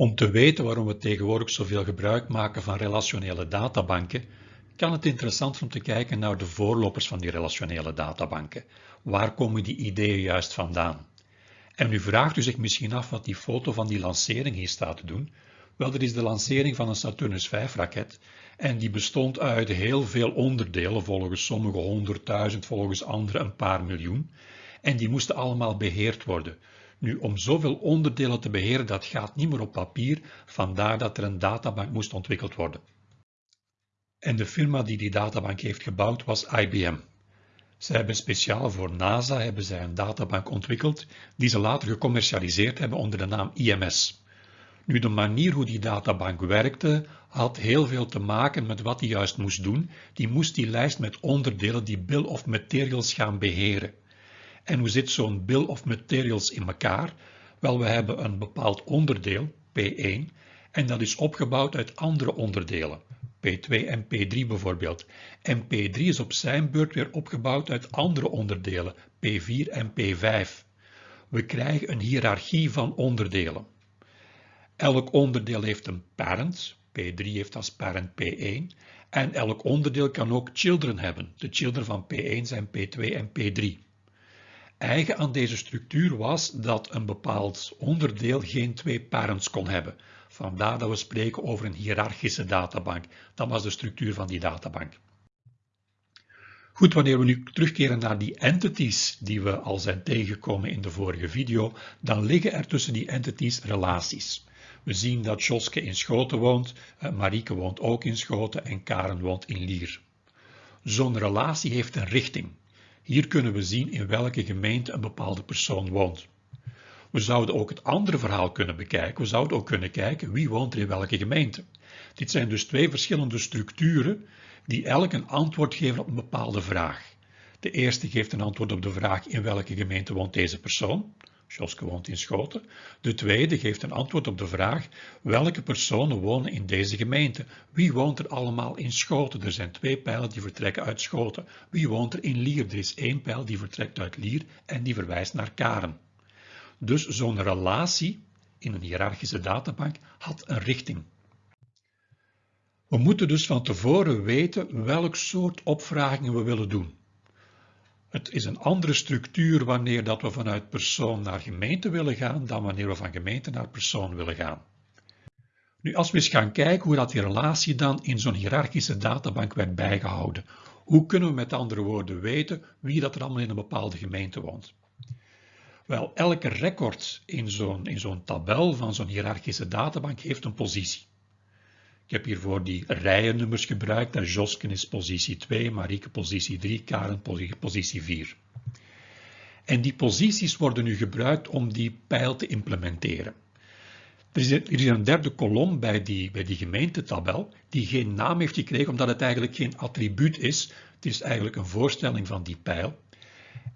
Om te weten waarom we tegenwoordig zoveel gebruik maken van relationele databanken, kan het interessant om te kijken naar de voorlopers van die relationele databanken. Waar komen die ideeën juist vandaan? En u vraagt u zich misschien af wat die foto van die lancering hier staat te doen. Wel, dat is de lancering van een Saturnus 5 raket en die bestond uit heel veel onderdelen, volgens sommigen honderdduizend, volgens anderen een paar miljoen. En die moesten allemaal beheerd worden. Nu, om zoveel onderdelen te beheren, dat gaat niet meer op papier, vandaar dat er een databank moest ontwikkeld worden. En de firma die die databank heeft gebouwd was IBM. Zij hebben speciaal voor NASA hebben zij een databank ontwikkeld die ze later gecommercialiseerd hebben onder de naam IMS. Nu, de manier hoe die databank werkte had heel veel te maken met wat hij juist moest doen. Die moest die lijst met onderdelen, die bill of materials gaan beheren. En hoe zit zo'n bill of materials in elkaar? Wel, we hebben een bepaald onderdeel, P1, en dat is opgebouwd uit andere onderdelen, P2 en P3 bijvoorbeeld. En P3 is op zijn beurt weer opgebouwd uit andere onderdelen, P4 en P5. We krijgen een hiërarchie van onderdelen. Elk onderdeel heeft een parent, P3 heeft als parent P1, en elk onderdeel kan ook children hebben. De children van P1 zijn P2 en P3. Eigen aan deze structuur was dat een bepaald onderdeel geen twee parents kon hebben. Vandaar dat we spreken over een hiërarchische databank. Dat was de structuur van die databank. Goed, wanneer we nu terugkeren naar die entities die we al zijn tegengekomen in de vorige video, dan liggen er tussen die entities relaties. We zien dat Joske in Schoten woont, eh, Marieke woont ook in Schoten en Karen woont in Lier. Zo'n relatie heeft een richting. Hier kunnen we zien in welke gemeente een bepaalde persoon woont. We zouden ook het andere verhaal kunnen bekijken. We zouden ook kunnen kijken wie woont er in welke gemeente. Dit zijn dus twee verschillende structuren die elk een antwoord geven op een bepaalde vraag. De eerste geeft een antwoord op de vraag in welke gemeente woont deze persoon. Joske woont in Schoten. De tweede geeft een antwoord op de vraag welke personen wonen in deze gemeente. Wie woont er allemaal in Schoten? Er zijn twee pijlen die vertrekken uit Schoten. Wie woont er in Lier? Er is één pijl die vertrekt uit Lier en die verwijst naar Karen. Dus zo'n relatie in een hiërarchische databank had een richting. We moeten dus van tevoren weten welk soort opvragingen we willen doen. Het is een andere structuur wanneer dat we vanuit persoon naar gemeente willen gaan dan wanneer we van gemeente naar persoon willen gaan. Nu, als we eens gaan kijken hoe dat die relatie dan in zo'n hiërarchische databank werd bijgehouden. Hoe kunnen we met andere woorden weten wie dat er allemaal in een bepaalde gemeente woont? Wel, elke record in zo'n tabel van zo'n hiërarchische databank heeft een positie. Ik heb hiervoor die rijennummers gebruikt en Josken is positie 2, Marieke positie 3, Karen positie 4. En die posities worden nu gebruikt om die pijl te implementeren. Er is, een derde kolom bij die, bij die gemeentetabel die geen naam heeft gekregen omdat het eigenlijk geen attribuut is. Het is eigenlijk een voorstelling van die pijl.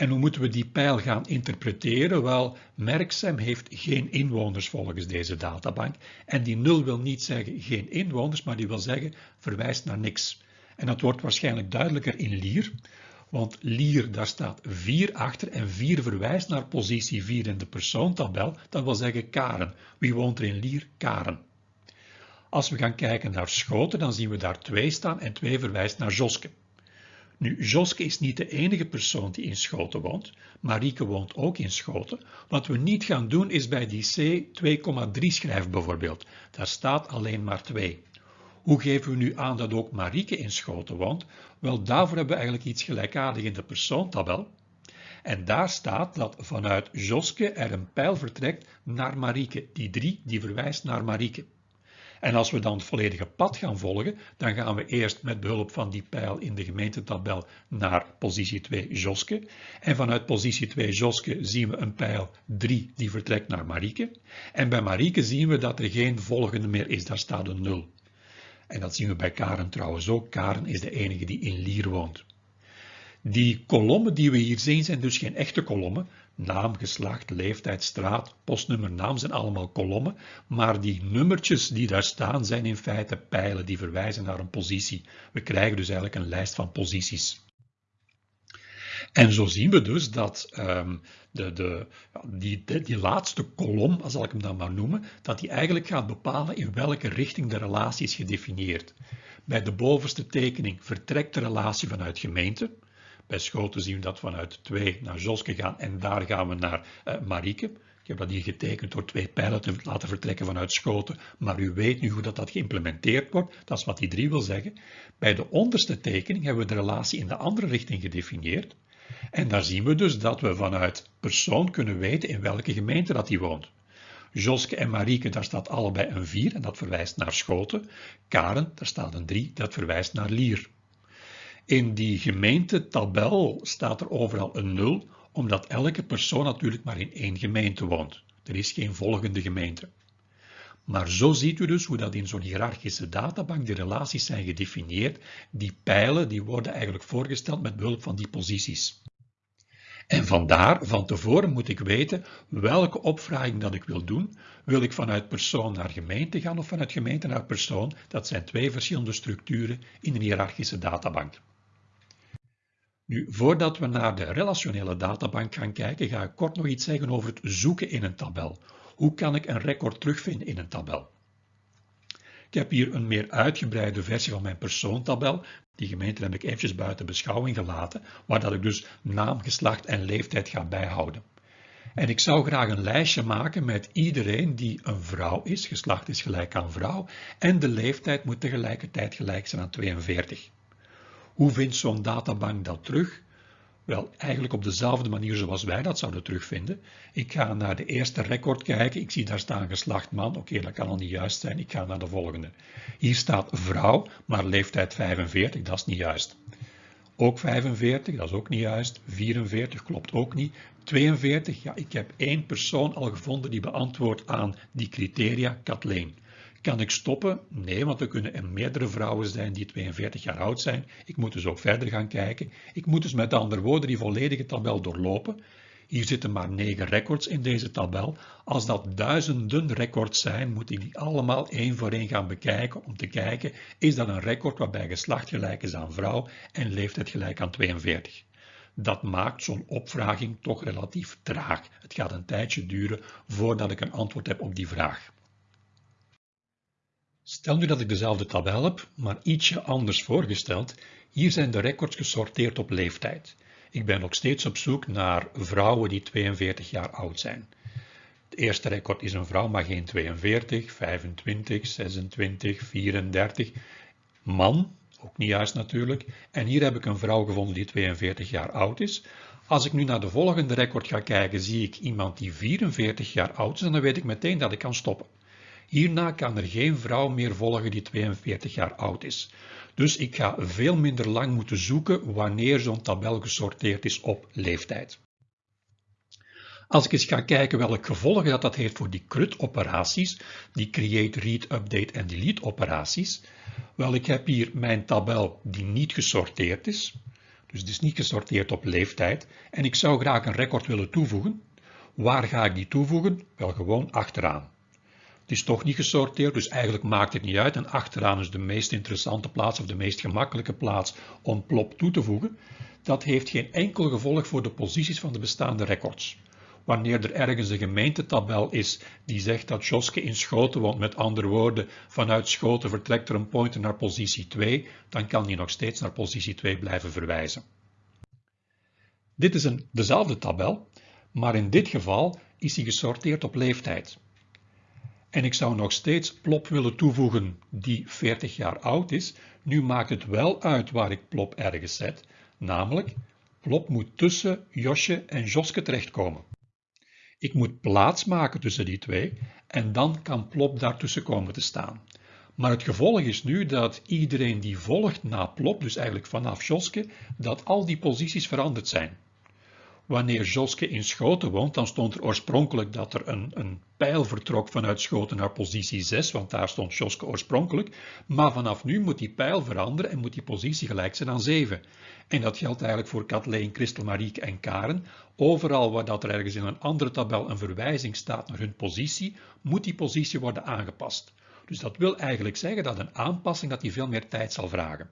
En hoe moeten we die pijl gaan interpreteren? Wel, Merksem heeft geen inwoners volgens deze databank. En die nul wil niet zeggen geen inwoners, maar die wil zeggen verwijst naar niks. En dat wordt waarschijnlijk duidelijker in Lier. Want Lier, daar staat 4 achter en 4 verwijst naar positie 4 in de persoontabel. Dat wil zeggen Karen. Wie woont er in Lier? Karen. Als we gaan kijken naar Schoten, dan zien we daar 2 staan en 2 verwijst naar Joske. Nu, Joske is niet de enige persoon die in Schoten woont. Marieke woont ook in Schoten. Wat we niet gaan doen is bij die C 2,3 schrijven bijvoorbeeld. Daar staat alleen maar 2. Hoe geven we nu aan dat ook Marieke in Schoten woont? Wel, daarvoor hebben we eigenlijk iets gelijkaardigs in de persoontabel. En daar staat dat vanuit Joske er een pijl vertrekt naar Marieke. Die 3 die verwijst naar Marieke. En als we dan het volledige pad gaan volgen, dan gaan we eerst met behulp van die pijl in de gemeentetabel naar positie 2 Joske. En vanuit positie 2 Joske zien we een pijl 3 die vertrekt naar Marieke. En bij Marieke zien we dat er geen volgende meer is, daar staat een 0. En dat zien we bij Karen trouwens ook. Karen is de enige die in Lier woont. Die kolommen die we hier zien zijn dus geen echte kolommen. Naam, geslacht, leeftijd, straat, postnummer, naam zijn allemaal kolommen, maar die nummertjes die daar staan zijn in feite pijlen die verwijzen naar een positie. We krijgen dus eigenlijk een lijst van posities. En zo zien we dus dat um, de, de, die, die laatste kolom, zal ik hem dan maar noemen, dat die eigenlijk gaat bepalen in welke richting de relatie is gedefinieerd. Bij de bovenste tekening vertrekt de relatie vanuit gemeente. Bij Schoten zien we dat vanuit 2 naar Joske gaan en daar gaan we naar uh, Marieke. Ik heb dat hier getekend door twee pijlen te laten vertrekken vanuit Schoten, maar u weet nu hoe dat, dat geïmplementeerd wordt. Dat is wat die 3 wil zeggen. Bij de onderste tekening hebben we de relatie in de andere richting gedefinieerd. En daar zien we dus dat we vanuit persoon kunnen weten in welke gemeente dat hij woont. Joske en Marieke, daar staat allebei een 4 en dat verwijst naar Schoten. Karen, daar staat een 3, dat verwijst naar Lier. In die gemeentetabel staat er overal een 0, omdat elke persoon natuurlijk maar in één gemeente woont. Er is geen volgende gemeente. Maar zo ziet u dus hoe dat in zo'n hiërarchische databank de relaties zijn gedefinieerd. Die pijlen die worden eigenlijk voorgesteld met behulp van die posities. En vandaar, van tevoren moet ik weten welke opvraging dat ik wil doen. Wil ik vanuit persoon naar gemeente gaan of vanuit gemeente naar persoon? Dat zijn twee verschillende structuren in een hiërarchische databank. Nu, voordat we naar de relationele databank gaan kijken, ga ik kort nog iets zeggen over het zoeken in een tabel. Hoe kan ik een record terugvinden in een tabel? Ik heb hier een meer uitgebreide versie van mijn persoontabel. Die gemeente heb ik eventjes buiten beschouwing gelaten, waar dat ik dus naam, geslacht en leeftijd ga bijhouden. En ik zou graag een lijstje maken met iedereen die een vrouw is, geslacht is gelijk aan vrouw, en de leeftijd moet tegelijkertijd gelijk zijn aan 42. Hoe vindt zo'n databank dat terug? Wel, eigenlijk op dezelfde manier zoals wij dat zouden terugvinden. Ik ga naar de eerste record kijken. Ik zie daar staan geslacht man. Oké, dat kan al niet juist zijn. Ik ga naar de volgende. Hier staat vrouw, maar leeftijd 45. Dat is niet juist. Ook 45, dat is ook niet juist. 44 klopt ook niet. 42, ja, ik heb één persoon al gevonden die beantwoordt aan die criteria, Kathleen. Kan ik stoppen? Nee, want er kunnen er meerdere vrouwen zijn die 42 jaar oud zijn. Ik moet dus ook verder gaan kijken. Ik moet dus met andere woorden die volledige tabel doorlopen. Hier zitten maar 9 records in deze tabel. Als dat duizenden records zijn, moet ik die allemaal één voor één gaan bekijken om te kijken, is dat een record waarbij geslacht gelijk is aan vrouw en leeftijd gelijk aan 42. Dat maakt zo'n opvraging toch relatief traag. Het gaat een tijdje duren voordat ik een antwoord heb op die vraag. Stel nu dat ik dezelfde tabel heb, maar ietsje anders voorgesteld. Hier zijn de records gesorteerd op leeftijd. Ik ben nog steeds op zoek naar vrouwen die 42 jaar oud zijn. Het eerste record is een vrouw, maar geen 42, 25, 26, 34. Man, ook niet juist natuurlijk. En hier heb ik een vrouw gevonden die 42 jaar oud is. Als ik nu naar de volgende record ga kijken, zie ik iemand die 44 jaar oud is en dan weet ik meteen dat ik kan stoppen. Hierna kan er geen vrouw meer volgen die 42 jaar oud is. Dus ik ga veel minder lang moeten zoeken wanneer zo'n tabel gesorteerd is op leeftijd. Als ik eens ga kijken welke gevolgen dat, dat heeft voor die CRUD-operaties, die create, read, update en delete operaties, wel ik heb hier mijn tabel die niet gesorteerd is, dus het is niet gesorteerd op leeftijd, en ik zou graag een record willen toevoegen. Waar ga ik die toevoegen? Wel gewoon achteraan. Het is toch niet gesorteerd, dus eigenlijk maakt het niet uit. En achteraan is de meest interessante plaats of de meest gemakkelijke plaats om plop toe te voegen. Dat heeft geen enkel gevolg voor de posities van de bestaande records. Wanneer er ergens een gemeentetabel is die zegt dat Joske in Schoten woont, met andere woorden, vanuit Schoten vertrekt er een pointer naar positie 2, dan kan die nog steeds naar positie 2 blijven verwijzen. Dit is een, dezelfde tabel, maar in dit geval is die gesorteerd op leeftijd. En ik zou nog steeds plop willen toevoegen die 40 jaar oud is. Nu maakt het wel uit waar ik plop ergens zet, namelijk plop moet tussen Josje en Joske terechtkomen. Ik moet plaats maken tussen die twee en dan kan plop daartussen komen te staan. Maar het gevolg is nu dat iedereen die volgt na plop, dus eigenlijk vanaf Joske, dat al die posities veranderd zijn. Wanneer Joske in Schoten woont, dan stond er oorspronkelijk dat er een, een pijl vertrok vanuit Schoten naar positie 6, want daar stond Joske oorspronkelijk. Maar vanaf nu moet die pijl veranderen en moet die positie gelijk zijn aan 7. En dat geldt eigenlijk voor Kathleen, Christel, Marieke en Karen. Overal waar dat er ergens in een andere tabel een verwijzing staat naar hun positie, moet die positie worden aangepast. Dus dat wil eigenlijk zeggen dat een aanpassing dat die veel meer tijd zal vragen.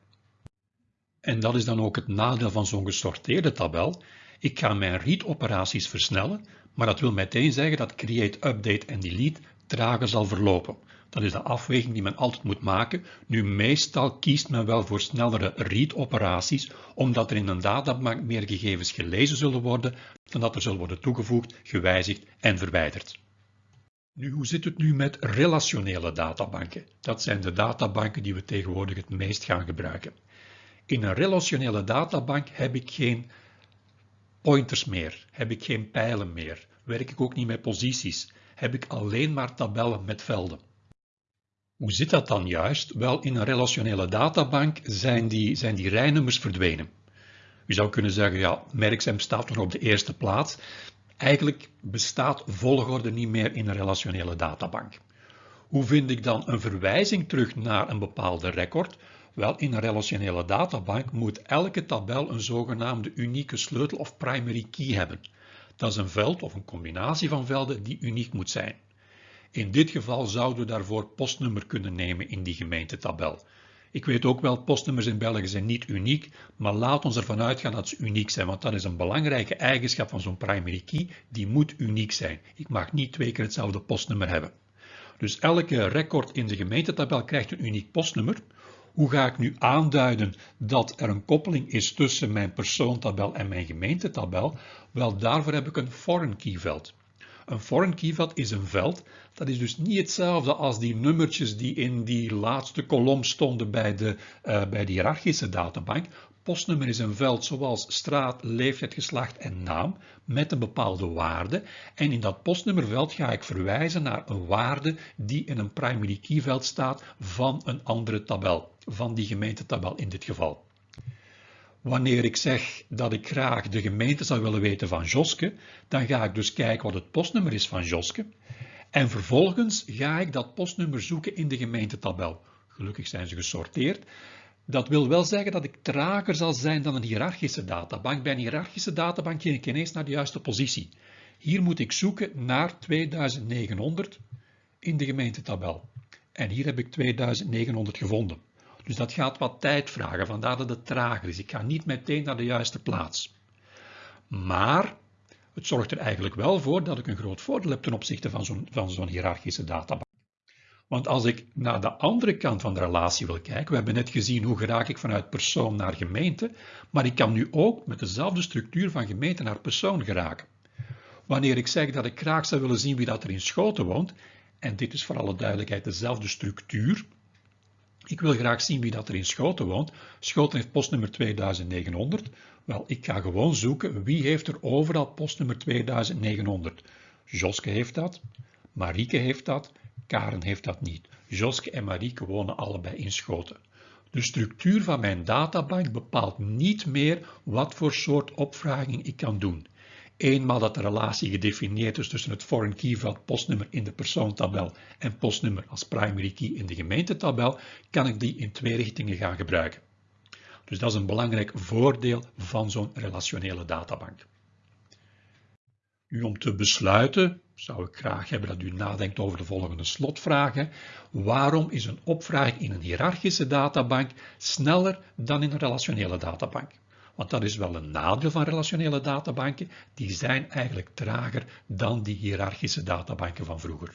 En dat is dan ook het nadeel van zo'n gesorteerde tabel. Ik ga mijn read-operaties versnellen, maar dat wil meteen zeggen dat create, update en delete trager zal verlopen. Dat is de afweging die men altijd moet maken. Nu, meestal kiest men wel voor snellere read-operaties, omdat er in een databank meer gegevens gelezen zullen worden dan dat er zullen worden toegevoegd, gewijzigd en verwijderd. Nu, hoe zit het nu met relationele databanken? Dat zijn de databanken die we tegenwoordig het meest gaan gebruiken. In een relationele databank heb ik geen pointers meer, heb ik geen pijlen meer, werk ik ook niet met posities, heb ik alleen maar tabellen met velden. Hoe zit dat dan juist? Wel, in een relationele databank zijn die, zijn die rijnummers verdwenen. U zou kunnen zeggen, ja, merkzaam staat nog op de eerste plaats. Eigenlijk bestaat volgorde niet meer in een relationele databank. Hoe vind ik dan een verwijzing terug naar een bepaalde record? Wel, in een relationele databank moet elke tabel een zogenaamde unieke sleutel of primary key hebben. Dat is een veld of een combinatie van velden die uniek moet zijn. In dit geval zouden we daarvoor postnummer kunnen nemen in die gemeentetabel. Ik weet ook wel, postnummers in België zijn niet uniek, maar laat ons ervan uitgaan dat ze uniek zijn, want dat is een belangrijke eigenschap van zo'n primary key, die moet uniek zijn. Ik mag niet twee keer hetzelfde postnummer hebben. Dus elke record in de gemeentetabel krijgt een uniek postnummer. Hoe ga ik nu aanduiden dat er een koppeling is tussen mijn persoontabel en mijn gemeentetabel? Wel, daarvoor heb ik een foreign key veld. Een foreign key veld is een veld, dat is dus niet hetzelfde als die nummertjes die in die laatste kolom stonden bij de, uh, bij de hiërarchische databank. Postnummer is een veld zoals straat, leeftijd, geslacht en naam met een bepaalde waarde. En in dat postnummerveld ga ik verwijzen naar een waarde die in een primary key veld staat van een andere tabel, van die gemeentetabel in dit geval. Wanneer ik zeg dat ik graag de gemeente zou willen weten van Joske, dan ga ik dus kijken wat het postnummer is van Joske. En vervolgens ga ik dat postnummer zoeken in de gemeentetabel. Gelukkig zijn ze gesorteerd. Dat wil wel zeggen dat ik trager zal zijn dan een hiërarchische databank. Bij een hiërarchische databank ging ik ineens naar de juiste positie. Hier moet ik zoeken naar 2900 in de gemeentetabel. En hier heb ik 2900 gevonden. Dus dat gaat wat tijd vragen, vandaar dat het trager is. Ik ga niet meteen naar de juiste plaats. Maar het zorgt er eigenlijk wel voor dat ik een groot voordeel heb ten opzichte van zo'n zo'n hiërarchische databank. Want als ik naar de andere kant van de relatie wil kijken, we hebben net gezien hoe geraak ik vanuit persoon naar gemeente, maar ik kan nu ook met dezelfde structuur van gemeente naar persoon geraken. Wanneer ik zeg dat ik graag zou willen zien wie dat er in Schoten woont, en dit is voor alle duidelijkheid dezelfde structuur, ik wil graag zien wie dat er in Schoten woont. Schoten heeft postnummer 2900. Wel, ik ga gewoon zoeken wie heeft er overal postnummer 2900. Joske heeft dat, Marieke heeft dat, Karen heeft dat niet. Joske en Marieke wonen allebei in Schoten. De structuur van mijn databank bepaalt niet meer wat voor soort opvraging ik kan doen. Eenmaal dat de relatie gedefinieerd is tussen het foreign key veld postnummer in de persoontabel en postnummer als primary key in de gemeentetabel, kan ik die in twee richtingen gaan gebruiken. Dus dat is een belangrijk voordeel van zo'n relationele databank. Nu om te besluiten zou ik graag hebben dat u nadenkt over de volgende slotvragen. Waarom is een opvraging in een hiërarchische databank sneller dan in een relationele databank? Want dat is wel een nadeel van relationele databanken. Die zijn eigenlijk trager dan die hiërarchische databanken van vroeger.